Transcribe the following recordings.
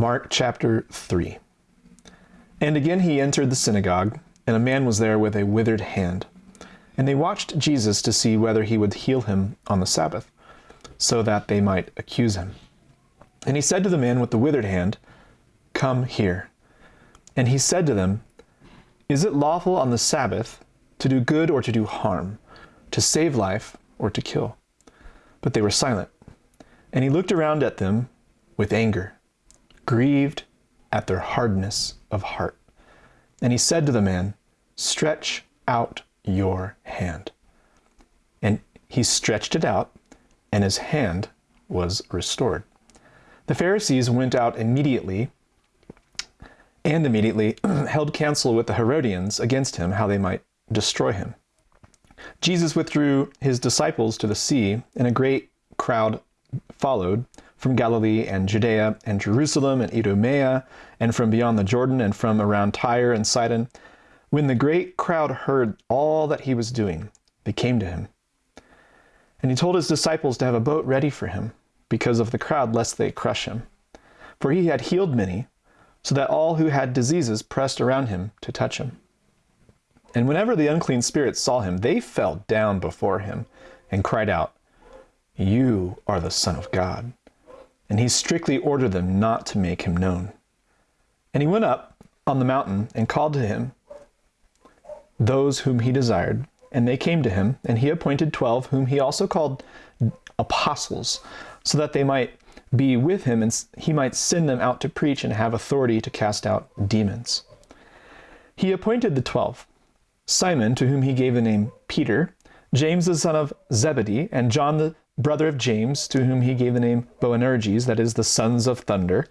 Mark chapter 3. And again he entered the synagogue, and a man was there with a withered hand. And they watched Jesus to see whether he would heal him on the Sabbath, so that they might accuse him. And he said to the man with the withered hand, Come here. And he said to them, Is it lawful on the Sabbath to do good or to do harm, to save life or to kill? But they were silent. And he looked around at them with anger, grieved at their hardness of heart. And he said to the man, Stretch out your hand. And he stretched it out, and his hand was restored. The Pharisees went out immediately and immediately held counsel with the Herodians against him, how they might destroy him. Jesus withdrew his disciples to the sea, and a great crowd followed from Galilee and Judea and Jerusalem and Idumea, and from beyond the Jordan and from around Tyre and Sidon. When the great crowd heard all that he was doing, they came to him. And he told his disciples to have a boat ready for him, because of the crowd, lest they crush him. For he had healed many, so that all who had diseases pressed around him to touch him. And whenever the unclean spirits saw him, they fell down before him and cried out, You are the Son of God and he strictly ordered them not to make him known. And he went up on the mountain and called to him those whom he desired, and they came to him, and he appointed twelve, whom he also called apostles, so that they might be with him, and he might send them out to preach and have authority to cast out demons. He appointed the twelve Simon, to whom he gave the name Peter, James the son of Zebedee, and John the brother of James, to whom he gave the name Boanerges, that is, the sons of thunder,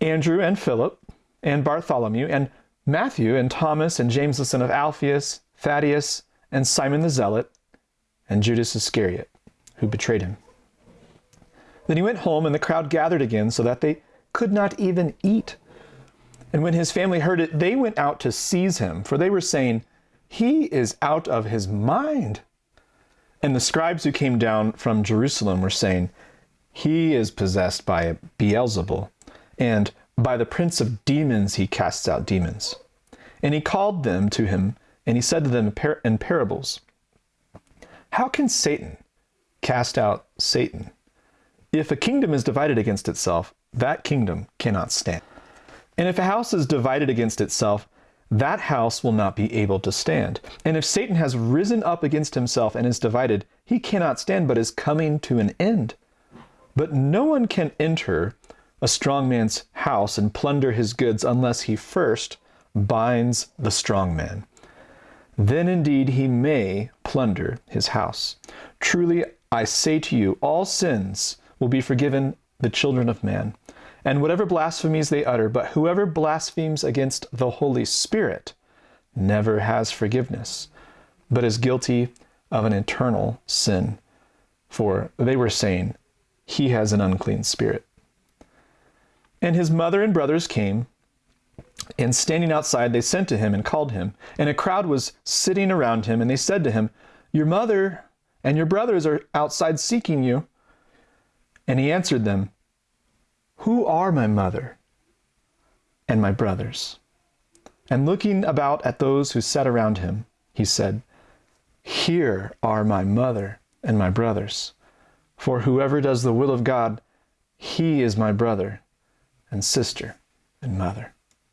Andrew and Philip, and Bartholomew, and Matthew, and Thomas, and James the son of Alphaeus, Thaddeus, and Simon the Zealot, and Judas Iscariot, who betrayed him. Then he went home, and the crowd gathered again, so that they could not even eat. And when his family heard it, they went out to seize him, for they were saying, He is out of his mind. And the scribes who came down from Jerusalem were saying, He is possessed by Beelzebul, and by the prince of demons he casts out demons. And he called them to him, and he said to them in parables, How can Satan cast out Satan? If a kingdom is divided against itself, that kingdom cannot stand. And if a house is divided against itself, that house will not be able to stand. And if Satan has risen up against himself and is divided, he cannot stand, but is coming to an end. But no one can enter a strong man's house and plunder his goods unless he first binds the strong man. Then indeed he may plunder his house. Truly I say to you, all sins will be forgiven the children of man and whatever blasphemies they utter, but whoever blasphemes against the Holy Spirit never has forgiveness, but is guilty of an eternal sin. For they were saying, He has an unclean spirit. And his mother and brothers came, and standing outside, they sent to him and called him. And a crowd was sitting around him, and they said to him, Your mother and your brothers are outside seeking you. And he answered them, who are my mother and my brothers? And looking about at those who sat around him, he said, Here are my mother and my brothers. For whoever does the will of God, he is my brother and sister and mother.